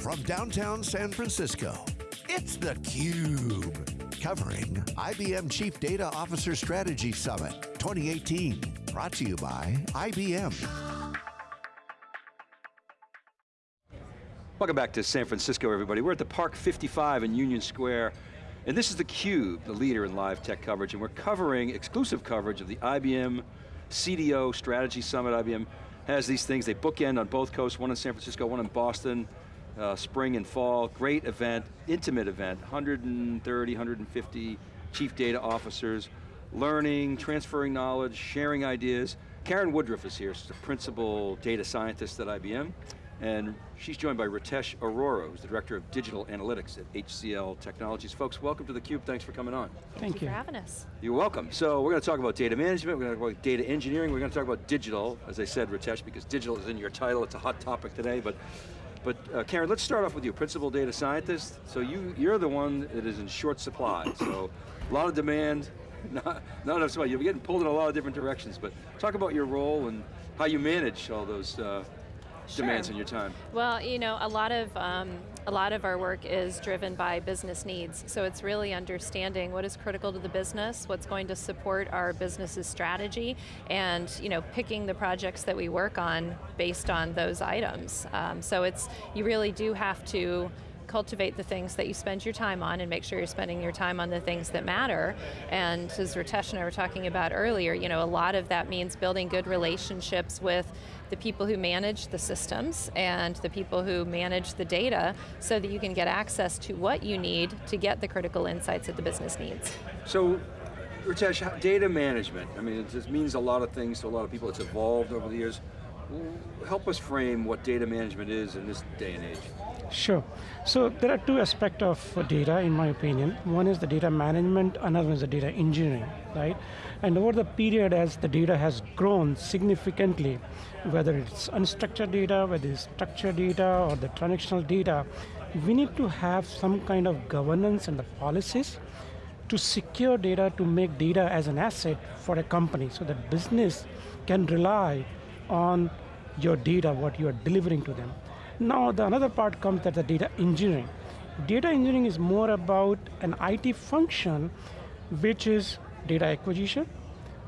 from downtown San Francisco, it's theCUBE. Covering IBM Chief Data Officer Strategy Summit 2018. Brought to you by IBM. Welcome back to San Francisco, everybody. We're at the Park 55 in Union Square, and this is theCUBE, the leader in live tech coverage, and we're covering exclusive coverage of the IBM CDO Strategy Summit. IBM has these things, they bookend on both coasts, one in San Francisco, one in Boston, uh, spring and fall, great event, intimate event, 130, 150 chief data officers, learning, transferring knowledge, sharing ideas. Karen Woodruff is here, she's the principal data scientist at IBM, and she's joined by Ritesh Arora, who's the Director of Digital Analytics at HCL Technologies. Folks, welcome to theCUBE, thanks for coming on. Thank, Thank you you for having us. You're welcome. So we're going to talk about data management, we're going to talk about data engineering, we're going to talk about digital, as I said, Ritesh, because digital is in your title, it's a hot topic today, but but uh, Karen, let's start off with you, principal data scientist. So you, you're the one that is in short supply. So a lot of demand, not, not enough supply. You're getting pulled in a lot of different directions, but talk about your role and how you manage all those uh, Sure. demands in your time. Well, you know, a lot of um, a lot of our work is driven by business needs. So it's really understanding what is critical to the business, what's going to support our business's strategy, and you know, picking the projects that we work on based on those items. Um, so it's you really do have to cultivate the things that you spend your time on and make sure you're spending your time on the things that matter. And as Ritesh and I were talking about earlier, you know, a lot of that means building good relationships with the people who manage the systems and the people who manage the data so that you can get access to what you need to get the critical insights that the business needs. So, Ritesh, data management, I mean, it just means a lot of things to a lot of people. It's evolved over the years. Help us frame what data management is in this day and age. Sure. So there are two aspects of data, in my opinion. One is the data management, another one is the data engineering, right? And over the period, as the data has grown significantly, whether it's unstructured data, whether it's structured data, or the transactional data, we need to have some kind of governance and the policies to secure data, to make data as an asset for a company, so that business can rely on your data, what you are delivering to them. Now, the another part comes that the data engineering. Data engineering is more about an IT function, which is data acquisition,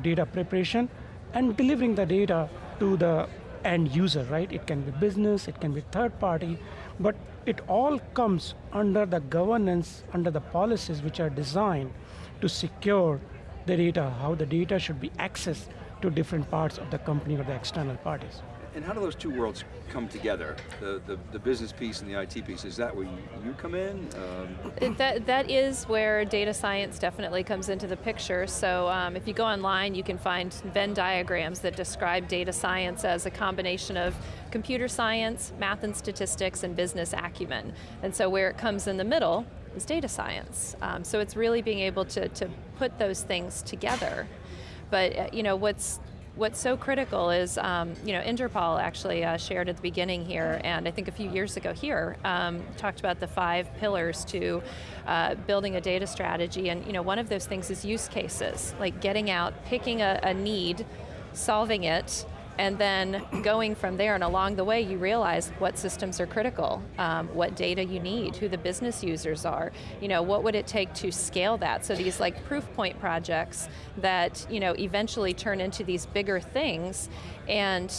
data preparation, and delivering the data to the end user, right? It can be business, it can be third party, but it all comes under the governance, under the policies which are designed to secure the data, how the data should be accessed to different parts of the company or the external parties. And how do those two worlds come together? The, the, the business piece and the IT piece, is that where you, you come in? Um, That, that is where data science definitely comes into the picture. So um, if you go online, you can find Venn diagrams that describe data science as a combination of computer science, math and statistics, and business acumen. And so where it comes in the middle is data science. Um, so it's really being able to, to put those things together. But uh, you know, what's What's so critical is, um, you know, Inderpal actually uh, shared at the beginning here, and I think a few years ago here, um, talked about the five pillars to uh, building a data strategy, and you know, one of those things is use cases, like getting out, picking a, a need, solving it, and then going from there, and along the way you realize what systems are critical, um, what data you need, who the business users are, you know, what would it take to scale that? So these like proof point projects that you know, eventually turn into these bigger things, and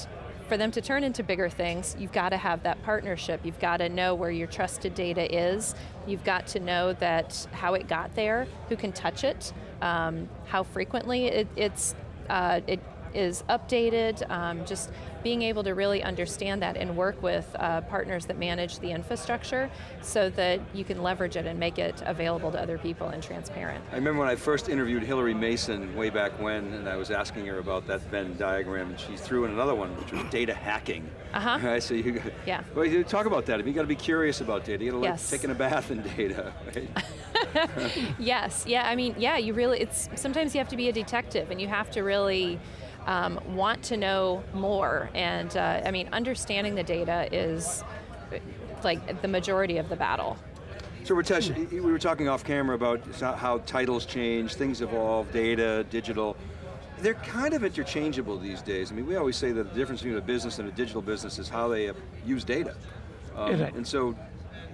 for them to turn into bigger things, you've got to have that partnership. You've got to know where your trusted data is. You've got to know that how it got there, who can touch it, um, how frequently it, it's uh, it is updated, um, just being able to really understand that and work with uh, partners that manage the infrastructure so that you can leverage it and make it available to other people and transparent. I remember when I first interviewed Hillary Mason way back when, and I was asking her about that Venn diagram, and she threw in another one, which was data hacking. Uh-huh. Right, so you, Yeah. Well, you talk about that. You got to be curious about data. You got to like Yes. taking a bath in data, right? Yes, yeah, I mean, yeah, you really, it's, sometimes you have to be a detective and you have to really um, want to know more. And uh, I mean, understanding the data is like the majority of the battle. So Ritesh, we were talking off camera about how titles change, things evolve, data, digital. They're kind of interchangeable these days. I mean, we always say that the difference between a business and a digital business is how they uh, use data. Um, Right. And so,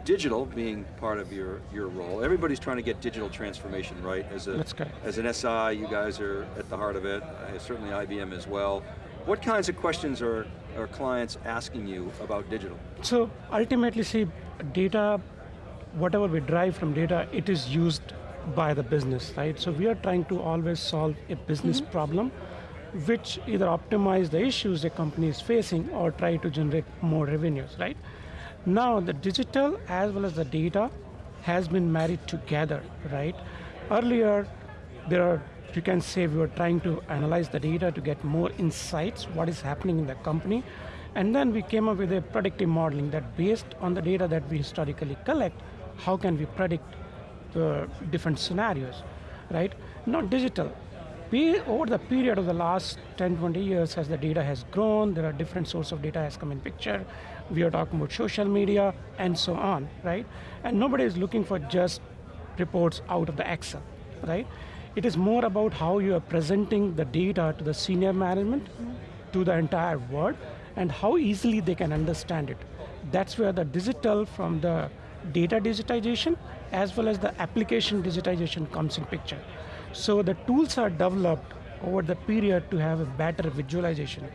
digital being part of your, your role, everybody's trying to get digital transformation right. As, a, as an SI, you guys are at the heart of it, certainly IBM as well. What kinds of questions are, are clients asking you about digital? So ultimately, see, data, whatever we drive from data, it is used by the business, right? So we are trying to always solve a business mm-hmm. problem, which either optimize the issues a company is facing or try to generate more revenues, right? Now the digital as well as the data has been married together, right? Earlier, there are, you can say we were trying to analyze the data to get more insights, what is happening in the company, and then we came up with a predictive modeling that based on the data that we historically collect, how can we predict the different scenarios, right? Not digital. Over the period of the last 10, 20 years, as the data has grown, there are different sources of data has come in picture. We are talking about social media and so on, right? And nobody is looking for just reports out of the Excel, right? It is more about how you are presenting the data to the senior management, to the entire world, and how easily they can understand it. That's where the digital from the data digitization as well as the application digitization comes in picture. So the tools are developed over the period to have a better visualization,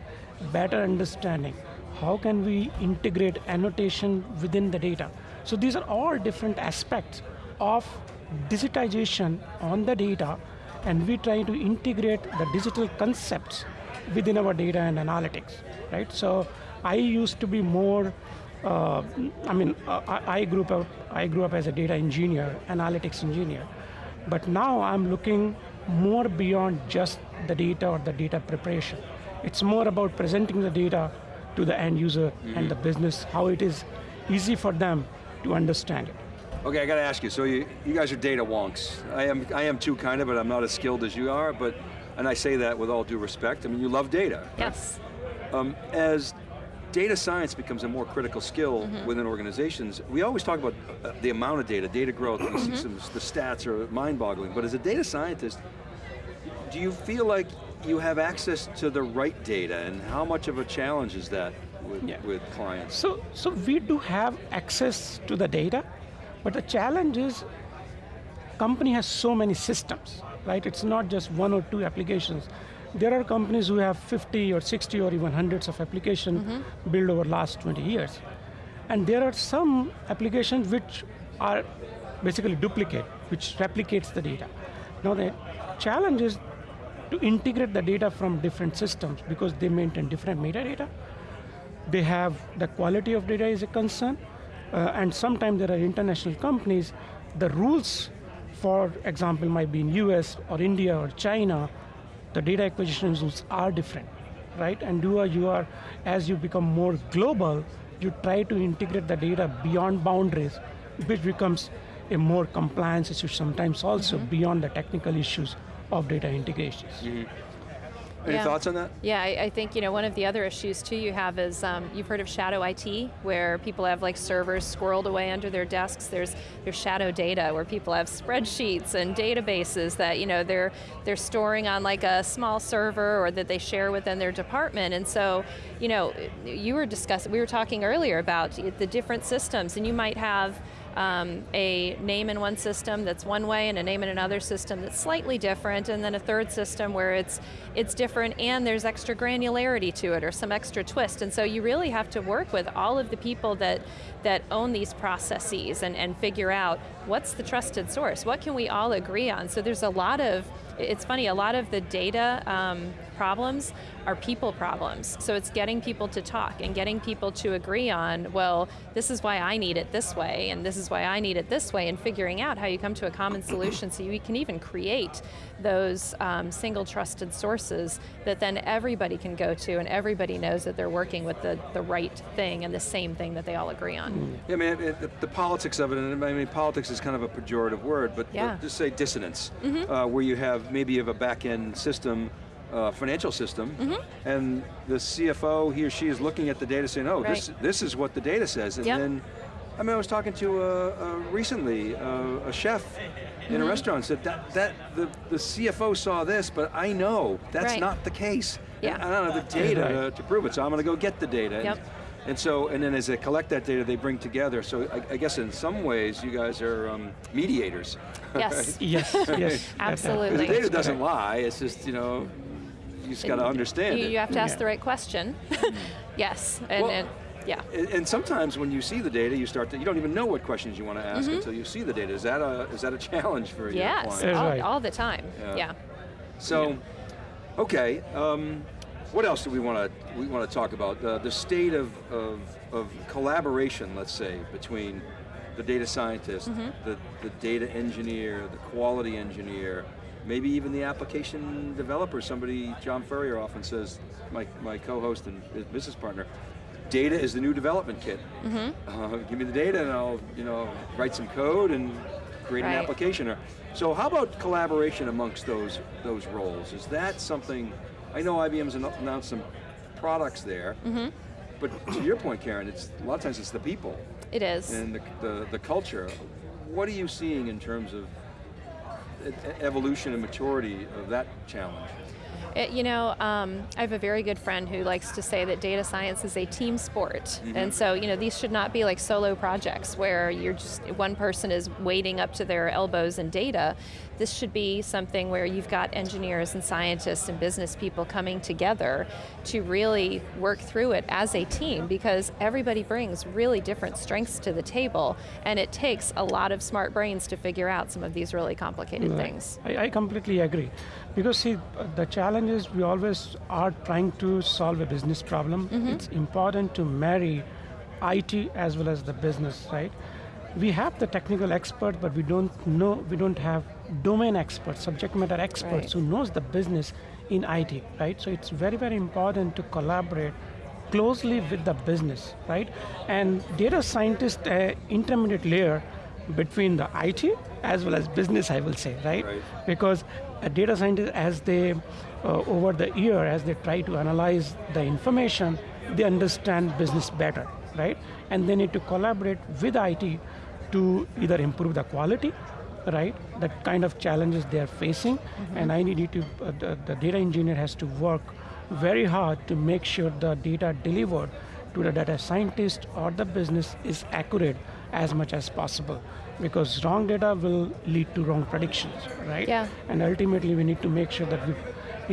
better understanding. How can we integrate annotation within the data? So these are all different aspects of digitization on the data and we try to integrate the digital concepts within our data and analytics, right? So I used to be more, uh, I mean, uh, I, I grew up, I grew up as a data engineer, analytics engineer, but now I'm looking more beyond just the data or the data preparation. It's more about presenting the data to the end user and the business, how it is easy for them to understand it. Okay, I got to ask you, so you, you guys are data wonks. I am, I am too kind of, but I'm not as skilled as you are, but, and I say that with all due respect, I mean, you love data. right? Yes. Um, as data science becomes a more critical skill within organizations, we always talk about uh, the amount of data, data growth, we see some, the stats are mind-boggling, but as a data scientist, do you feel like you have access to the right data, and how much of a challenge is that with, Yeah. with clients? So, so we do have access to the data, but the challenge is company has so many systems, right? It's not just one or two applications. There are companies who have 50 or 60 or even hundreds of applications built over last 20 years. And there are some applications which are basically duplicate, which replicates the data. Now the challenge is to integrate the data from different systems because they maintain different metadata they have the quality of data is a concern, uh, and sometimes there are international companies. The rules, for example, might be in US or India or China. The data acquisition rules are different, right? And you are, you are as you become more global, you try to integrate the data beyond boundaries, which becomes a more compliance issue sometimes also mm-hmm. beyond the technical issues of data integrations. Mm-hmm. Any Yeah. thoughts on that? Yeah, I, I think you know one of the other issues too you have is um, you've heard of shadow IT, where people have like servers squirreled away under their desks. There's there's shadow data where people have spreadsheets and databases that you know they're they're storing on like a small server or that they share within their department. And so you know you were discussing we were talking earlier about the different systems, and you might have um, a name in one system that's one way and a name in another system that's slightly different and then a third system where it's it's different and there's extra granularity to it or some extra twist. And so you really have to work with all of the people that that own these processes and, and figure out what's the trusted source. What can we all agree on? So there's a lot of it's funny a lot of the data um, problems are people problems. So it's getting people to talk and getting people to agree on, well, this is why I need it this way, and this is why I need it this way, and figuring out how you come to a common solution so you can even create those um, single trusted sources that then everybody can go to and everybody knows that they're working with the, the right thing and the same thing that they all agree on. Yeah, I mean, it, the, the politics of it, and I mean, politics is kind of a pejorative word, but Yeah. just say dissonance, uh, where you have maybe you have a back-end system, uh, financial system, and the CFO, he or she is looking at the data saying, oh, this, Right. this is what the data says, and Yep. then, I mean, I was talking to uh, uh, recently uh, a chef in a restaurant said that, that the, the CFO saw this, but I know that's Right. not the case. Yeah. And I don't have the data Right. to, to prove it, so I'm going to go get the data. And- Yep. And so, and then as they collect that data, they bring together. So I, I guess in some ways, you guys are um, mediators. Yes. Yes, yes. Absolutely. The data doesn't lie, it's just, you know, you just got to understand You, it. you have to ask Yeah. the right question. yes, and, Well- and yeah. And- And sometimes when you see the data, you start to, you don't even know what questions you want to ask Mm-hmm. until you see the data. Is that a, is that a challenge for you? Yes, all, right. all the time. Yeah. Yeah. So, okay, um, what else do we want to we want to talk about? Uh, the state of, of, of collaboration, let's say, between the data scientist, Mm-hmm. the, the data engineer, the quality engineer, maybe even the application developer. Somebody, John Furrier often says, my, my co-host and business partner, data is the new development kit. Mm-hmm. Uh, give me the data and I'll you know, write some code and create an application. So how about collaboration amongst those, those roles? Is that something, I know IBM's anno- announced some products there, Mm-hmm. but to your point, Karen, it's, a lot of times it's the people It is. and the, the, the culture. What are you seeing in terms of evolution and maturity of that challenge? It- you know, um, I have a very good friend who likes to say that data science is a team sport. Mm-hmm. And so, you know, these should not be like solo projects where you're just, one person is wading up to their elbows in data. This should be something where you've got engineers and scientists and business people coming together to really work through it as a team because everybody brings really different strengths to the table and it takes a lot of smart brains to figure out some of these really complicated Right. things. I, I completely agree. Because see, uh, the challenge is we always are trying to solve a business problem. It's important to marry IT as well as the business, right? We have the technical expert, but we don't know, we don't have domain experts, subject matter experts Right. who knows the business in IT, right? So it's very, very important to collaborate closely with the business, right? And data scientist, uh, intermediate layer between the IT as well as business, I will say, right? Right. Because a data scientist, as they, uh, over the year, as they try to analyze the information, they understand business better, right? And they need to collaborate with IT to either improve the quality, right? That kind of challenges they are facing, and I need to, uh, the, the data engineer has to work very hard to make sure the data delivered to the data scientist or the business is accurate as much as possible because wrong data will lead to wrong predictions right Yeah. and ultimately we need to make sure that we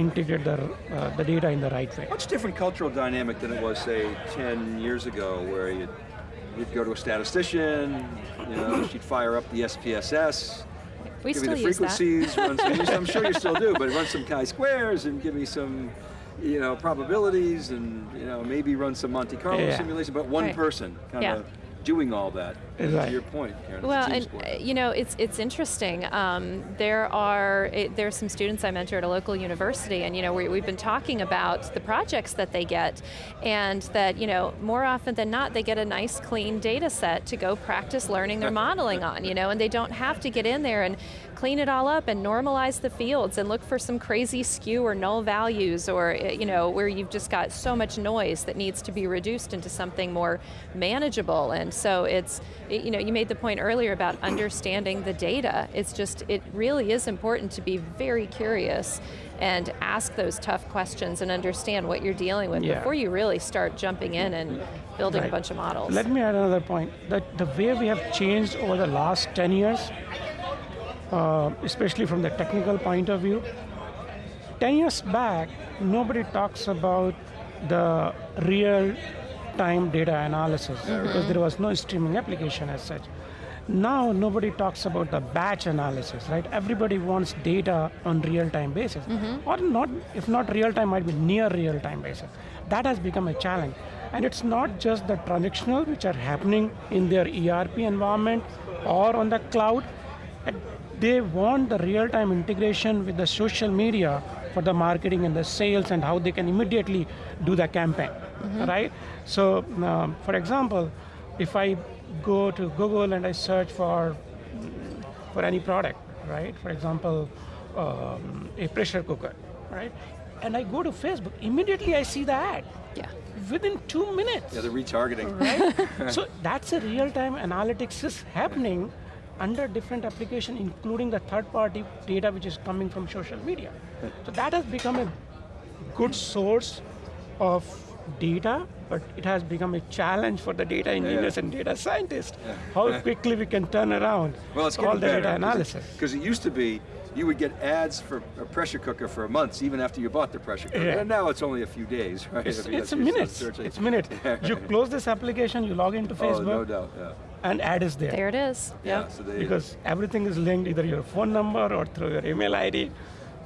integrate the, uh, the data in the right way Much different cultural dynamic than it was, say, 10 years ago, where you'd, you'd go to a statistician, you know, she'd fire up the SPSS, We give me the frequencies, run some, I'm sure you still do, but run some chi-squares and give me some, you know, probabilities and, you know, maybe run some Monte Carlo Yeah. simulation, but one Right. person kind Yeah. Of doing all that. Right. To your point, Karen, Well, and sport. uh, you know, it's it's interesting. Um, there are it, there are some students I mentor at a local university, and you know, we, we've been talking about the projects that they get, and that you know, more often than not, they get a nice, clean data set to go practice learning their modeling on. You know, and they don't have to get in there and clean it all up and normalize the fields and look for some crazy skew or null values, or uh, you know, where you've just got so much noise that needs to be reduced into something more manageable. And so it's it- you know, you made the point earlier about understanding the data. It's just, it really is important to be very curious and ask those tough questions and understand what you're dealing with Yeah. before you really start jumping in and building a bunch of models. Let me add another point. That the way we have changed over the last 10 years, uh, especially from the technical point of view, 10 years back, nobody talks about the real time data analysis because there was no streaming application as such. Now nobody talks about the batch analysis, right? Everybody wants data on real-time basis, or not. If not real-time, might be near real-time basis. That has become a challenge, and it's not just the transactional which are happening in their ERP environment or on the cloud. And They want the real-time integration with the social media for the marketing and the sales and how they can immediately do the campaign, right? So, um, for example, if I go to Google and I search for for any product, right? For example, um, a pressure cooker, right? And I go to Facebook, immediately I see the ad yeah. within two minutes yeah, the retargeting. right? so that's a real-time analytics is happening under different application, including the third-party data which is coming from social media. So that has become a good source of data, but it has become a challenge for the data engineers and data scientists. How quickly we can turn around Well, it's all the better. data analysis. Because it, used to be, you would get ads for a pressure cooker for months, even after you bought the pressure cooker. Yeah. And now it's only a few days, right? It's, it's minute. It's a minute. You close this application, you log into Oh, Facebook, no doubt, yeah. And ad is there. There it is. Yeah, Yep. so Because everything is linked either your phone number or through your email ID.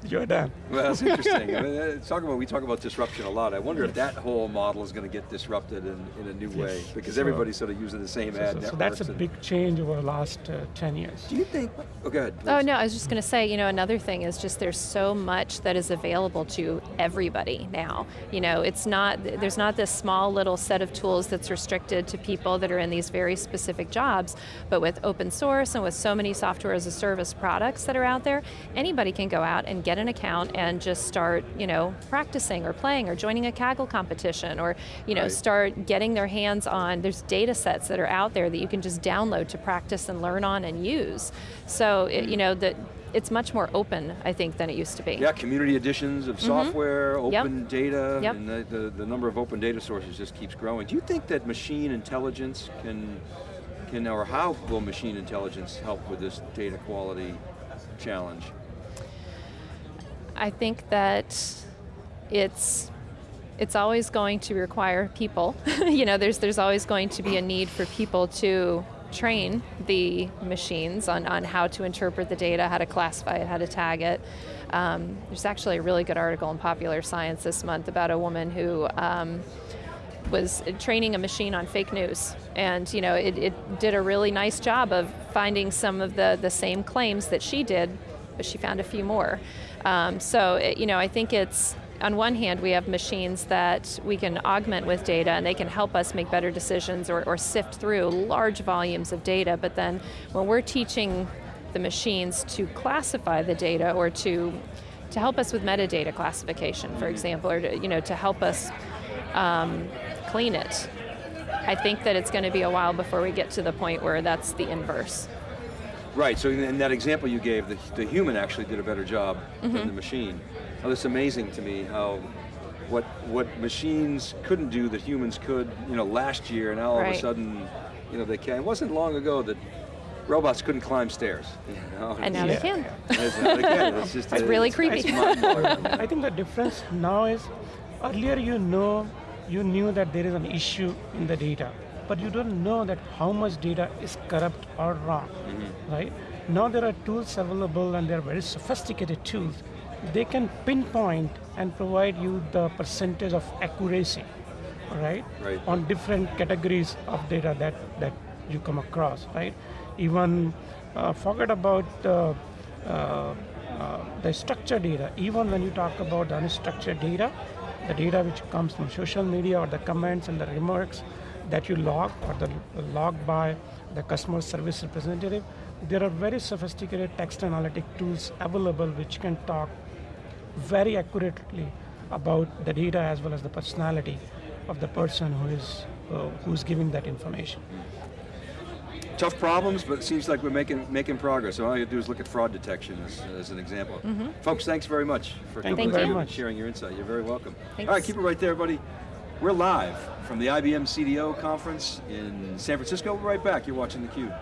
You're done. well, that's interesting. I mean, uh, talk about, we talk about disruption a lot. I wonder if that whole model is going to get disrupted in, in a new way, because So- everybody's sort of using the same So, ad so- so that's a big change over the last uh, 10 years. Do you think, oh, go ahead. Oh no, I was just going to say, you know, another thing is just there's so much that is available to everybody now. You know, it's not, there's not this small little set of tools that's restricted to people that are in these very specific jobs, but with open source and with so many software as a service products that are out there, anybody can go out and get an account and just start, you know, practicing or playing or joining a Kaggle competition or, you know, Right. start getting their hands on, there's data sets that are out there that you can just download to practice and learn on and use. So, it, you know, that it's much more open, I think, than it used to be. Yeah, community editions of software, Mm-hmm. Yep. open data, Yep. and the, the, the number of open data sources just keeps growing. Do you think that machine intelligence can, can or how will machine intelligence help with this data quality challenge? I think that it's it's always going to require people. you know, there's there's always going to be a need for people to train the machines on, on how to interpret the data, how to classify it, how to tag it. Um, there's actually a really good article in Popular Science this month about a woman who um, was training a machine on fake news. And you know, it, it did a really nice job of finding some of the, the same claims that she did, but she found a few more. Um, so, it, you know, I think it's, on one hand, we have machines that we can augment with data and they can help us make better decisions or, or sift through large volumes of data, but then when we're teaching the machines to classify the data or to to help us with metadata classification, for example, or to, you know, to help us um, clean it. I think that it's going to be a while before we get to the point where that's the inverse. Right, so in, in that example you gave, the, the human actually did a better job Mm-hmm. than the machine. Now it's amazing to me how what what machines couldn't do that humans could, you know, last year, and now all of a sudden, you know, they can. It wasn't long ago that robots couldn't climb stairs. You know? And now Yeah. they can. It's, now they can. It's just It's really creepy. It's. I think the difference now is earlier you know, you knew that there is an issue in the data, but you don't know that how much data is corrupt or wrong, right? Now there are tools available and they're very sophisticated tools. They can pinpoint and provide you the percentage of accuracy, right? Right. On different categories of data that, that you come across, right? Even uh, forget about the, uh, uh, the structured data. Even when you talk about unstructured data, the data which comes from social media or the comments and the remarks that you log or the log by the customer service representative, there are very sophisticated text analytic tools available which can talk very accurately about the data as well as the personality of the person who is uh, who's giving that information. Tough problems, but it seems like we're making making progress. So all you do is look at fraud detection as, as an example. Folks, thanks very much for Thank coming you very and much. sharing your insight. You're very welcome. Thanks. All right, keep it right there, buddy. We're live from the IBM CDO conference in San Francisco. We'll be right back. You're watching theCUBE.